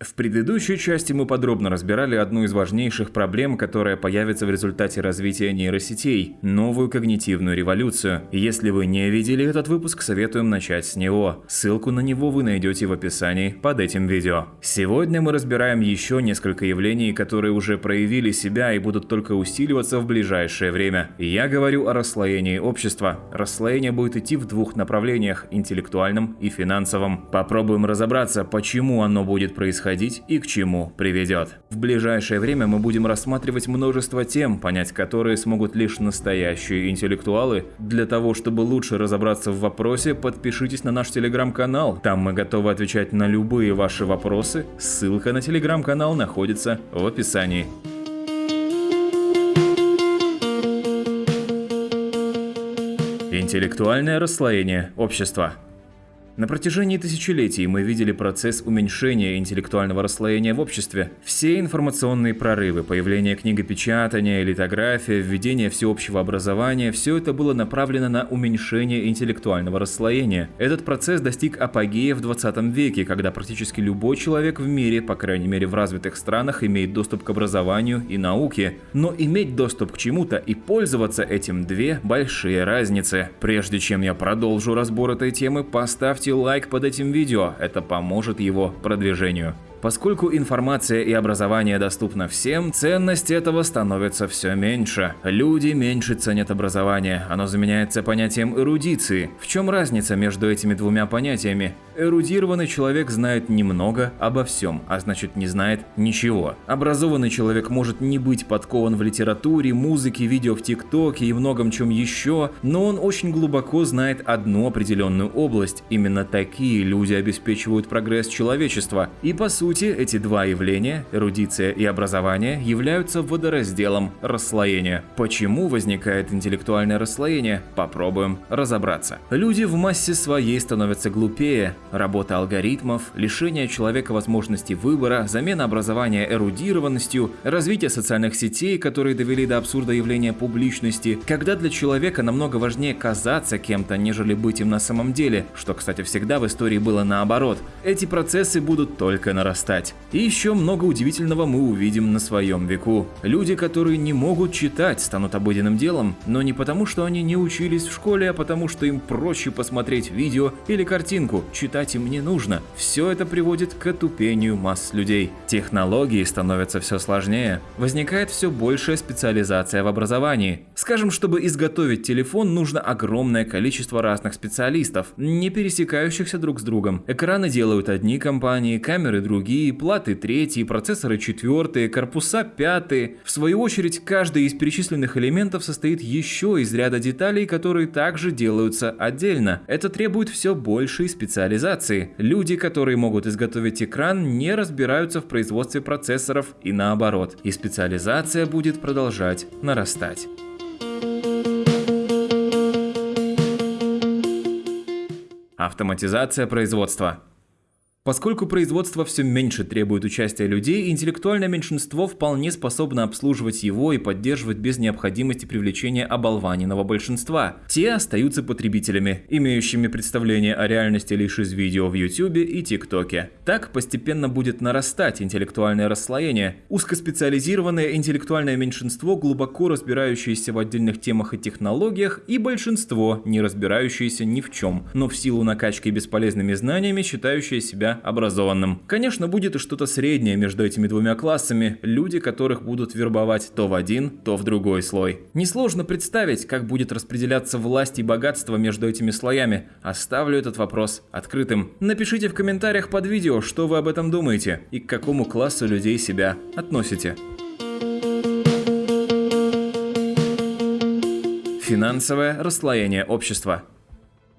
В предыдущей части мы подробно разбирали одну из важнейших проблем, которая появится в результате развития нейросетей – новую когнитивную революцию. Если вы не видели этот выпуск, советуем начать с него. Ссылку на него вы найдете в описании под этим видео. Сегодня мы разбираем еще несколько явлений, которые уже проявили себя и будут только усиливаться в ближайшее время. Я говорю о расслоении общества. Расслоение будет идти в двух направлениях – интеллектуальном и финансовом. Попробуем разобраться, почему оно будет происходить происходить и к чему приведет. В ближайшее время мы будем рассматривать множество тем, понять которые смогут лишь настоящие интеллектуалы. Для того, чтобы лучше разобраться в вопросе, подпишитесь на наш телеграм-канал. Там мы готовы отвечать на любые ваши вопросы. Ссылка на телеграм-канал находится в описании. Интеллектуальное расслоение общества на протяжении тысячелетий мы видели процесс уменьшения интеллектуального расслоения в обществе. Все информационные прорывы, появление книгопечатания, литография, введение всеобщего образования – все это было направлено на уменьшение интеллектуального расслоения. Этот процесс достиг апогея в 20 веке, когда практически любой человек в мире, по крайней мере в развитых странах, имеет доступ к образованию и науке. Но иметь доступ к чему-то и пользоваться этим – две большие разницы. Прежде чем я продолжу разбор этой темы, поставьте Лайк под этим видео, это поможет его продвижению. Поскольку информация и образование доступно всем, ценность этого становится все меньше. Люди меньше ценят образование, оно заменяется понятием эрудиции. В чем разница между этими двумя понятиями? Эрудированный человек знает немного обо всем, а значит не знает ничего. Образованный человек может не быть подкован в литературе, музыке, видео в ТикТоке и многом чем еще, но он очень глубоко знает одну определенную область. Именно такие люди обеспечивают прогресс человечества. И по сути, эти два явления, эрудиция и образование, являются водоразделом расслоения. Почему возникает интеллектуальное расслоение? Попробуем разобраться. Люди в массе своей становятся глупее, Работа алгоритмов, лишение человека возможности выбора, замена образования эрудированностью, развитие социальных сетей, которые довели до абсурда явления публичности, когда для человека намного важнее казаться кем-то, нежели быть им на самом деле, что, кстати, всегда в истории было наоборот. Эти процессы будут только нарастать. И еще много удивительного мы увидим на своем веку. Люди, которые не могут читать, станут обыденным делом, но не потому, что они не учились в школе, а потому, что им проще посмотреть видео или картинку, читать им не нужно. Все это приводит к отупению масс людей. Технологии становятся все сложнее. Возникает все большая специализация в образовании. Скажем, чтобы изготовить телефон, нужно огромное количество разных специалистов, не пересекающихся друг с другом. Экраны делают одни компании, камеры другие, платы третьи, процессоры четвертые, корпуса пятые. В свою очередь, каждый из перечисленных элементов состоит еще из ряда деталей, которые также делаются отдельно. Это требует все большей специализации. Люди, которые могут изготовить экран, не разбираются в производстве процессоров и наоборот. И специализация будет продолжать нарастать. Автоматизация производства. Поскольку производство все меньше требует участия людей, интеллектуальное меньшинство вполне способно обслуживать его и поддерживать без необходимости привлечения оболваненного большинства. Те остаются потребителями, имеющими представление о реальности лишь из видео в YouTube и ТикТоке. Так постепенно будет нарастать интеллектуальное расслоение. Узкоспециализированное интеллектуальное меньшинство, глубоко разбирающееся в отдельных темах и технологиях, и большинство, не разбирающееся ни в чем, но в силу накачки бесполезными знаниями считающее себя образованным. Конечно, будет и что-то среднее между этими двумя классами, люди, которых будут вербовать то в один, то в другой слой. Несложно представить, как будет распределяться власть и богатство между этими слоями. Оставлю этот вопрос открытым. Напишите в комментариях под видео, что вы об этом думаете и к какому классу людей себя относите. Финансовое расслоение общества.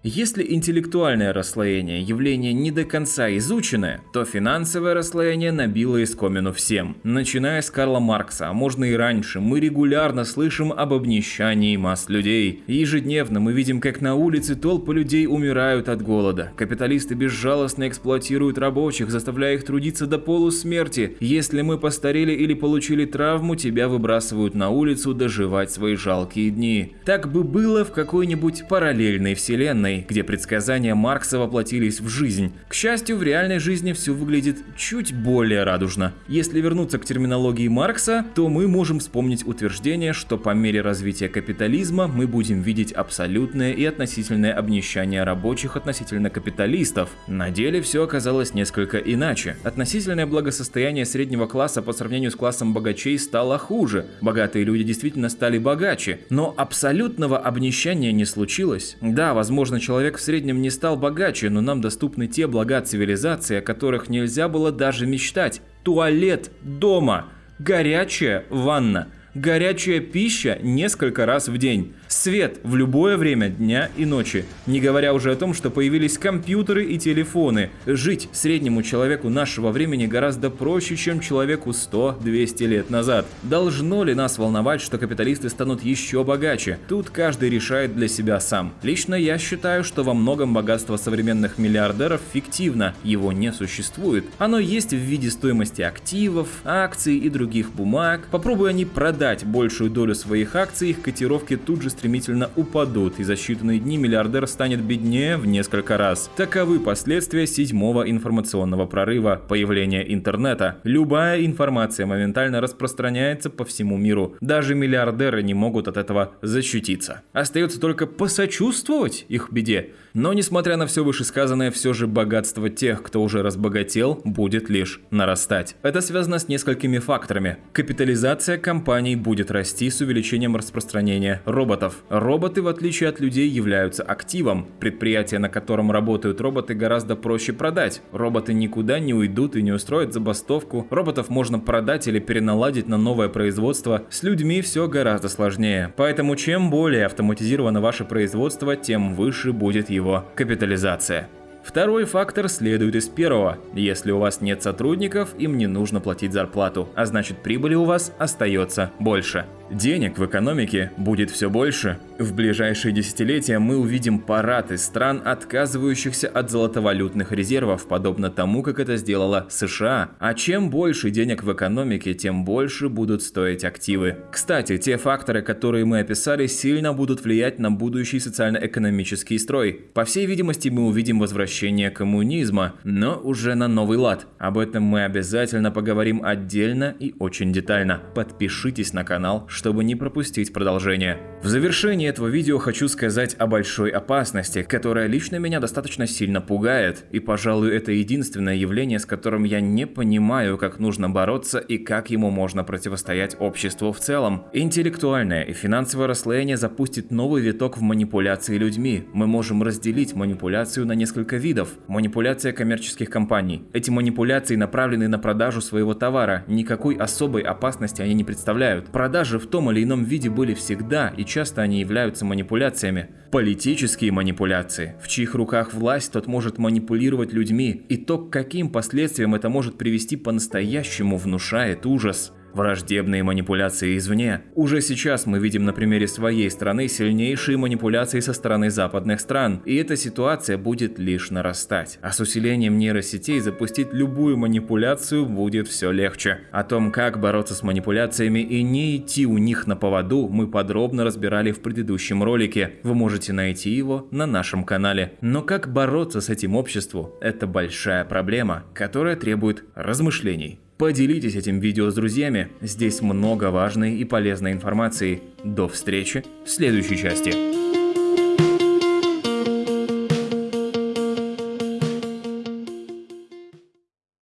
Если интеллектуальное расслоение – явление не до конца изученное, то финансовое расслоение набило искомину всем. Начиная с Карла Маркса, а можно и раньше, мы регулярно слышим об обнищании масс людей. Ежедневно мы видим, как на улице толпы людей умирают от голода. Капиталисты безжалостно эксплуатируют рабочих, заставляя их трудиться до полусмерти. Если мы постарели или получили травму, тебя выбрасывают на улицу доживать свои жалкие дни. Так бы было в какой-нибудь параллельной вселенной вселенной, где предсказания Маркса воплотились в жизнь. К счастью, в реальной жизни все выглядит чуть более радужно. Если вернуться к терминологии Маркса, то мы можем вспомнить утверждение, что по мере развития капитализма мы будем видеть абсолютное и относительное обнищание рабочих относительно капиталистов. На деле все оказалось несколько иначе. Относительное благосостояние среднего класса по сравнению с классом богачей стало хуже. Богатые люди действительно стали богаче, но абсолютного обнищания не случилось. Да, возможно, человек в среднем не стал богаче, но нам доступны те блага цивилизации, о которых нельзя было даже мечтать. Туалет дома, горячая ванна, горячая пища несколько раз в день. Свет в любое время дня и ночи. Не говоря уже о том, что появились компьютеры и телефоны. Жить среднему человеку нашего времени гораздо проще, чем человеку 100-200 лет назад. Должно ли нас волновать, что капиталисты станут еще богаче? Тут каждый решает для себя сам. Лично я считаю, что во многом богатство современных миллиардеров фиктивно, его не существует. Оно есть в виде стоимости активов, акций и других бумаг. Попробуй они продать большую долю своих акций, их котировки тут же стремительно упадут, и за считанные дни миллиардер станет беднее в несколько раз. Таковы последствия седьмого информационного прорыва, появления интернета. Любая информация моментально распространяется по всему миру. Даже миллиардеры не могут от этого защититься. Остается только посочувствовать их беде. Но несмотря на все вышесказанное, все же богатство тех, кто уже разбогател, будет лишь нарастать. Это связано с несколькими факторами. Капитализация компаний будет расти с увеличением распространения роботов. Роботы, в отличие от людей, являются активом. Предприятие, на котором работают роботы, гораздо проще продать. Роботы никуда не уйдут и не устроят забастовку. Роботов можно продать или переналадить на новое производство. С людьми все гораздо сложнее. Поэтому чем более автоматизировано ваше производство, тем выше будет его капитализация. Второй фактор следует из первого. Если у вас нет сотрудников, им не нужно платить зарплату, а значит прибыли у вас остается больше. Денег в экономике будет все больше. В ближайшие десятилетия мы увидим парад из стран, отказывающихся от золотовалютных резервов, подобно тому, как это сделала США. А чем больше денег в экономике, тем больше будут стоить активы. Кстати, те факторы, которые мы описали, сильно будут влиять на будущий социально-экономический строй. По всей видимости, мы увидим возвращение коммунизма, но уже на новый лад. Об этом мы обязательно поговорим отдельно и очень детально. Подпишитесь на канал, чтобы не пропустить продолжение. В завершении этого видео хочу сказать о большой опасности, которая лично меня достаточно сильно пугает, и, пожалуй, это единственное явление, с которым я не понимаю, как нужно бороться и как ему можно противостоять обществу в целом. Интеллектуальное и финансовое расслоение запустит новый виток в манипуляции людьми. Мы можем разделить манипуляцию на несколько видов. Манипуляция коммерческих компаний. Эти манипуляции направлены на продажу своего товара, никакой особой опасности они не представляют. Продажи в том или ином виде были всегда, и часто они являются манипуляциями. Политические манипуляции. В чьих руках власть, тот может манипулировать людьми, и то, к каким последствиям это может привести по-настоящему, внушает ужас. Враждебные манипуляции извне. Уже сейчас мы видим на примере своей страны сильнейшие манипуляции со стороны западных стран, и эта ситуация будет лишь нарастать. А с усилением нейросетей запустить любую манипуляцию будет все легче. О том, как бороться с манипуляциями и не идти у них на поводу, мы подробно разбирали в предыдущем ролике. Вы можете найти его на нашем канале. Но как бороться с этим обществом – это большая проблема, которая требует размышлений. Поделитесь этим видео с друзьями, здесь много важной и полезной информации. До встречи в следующей части.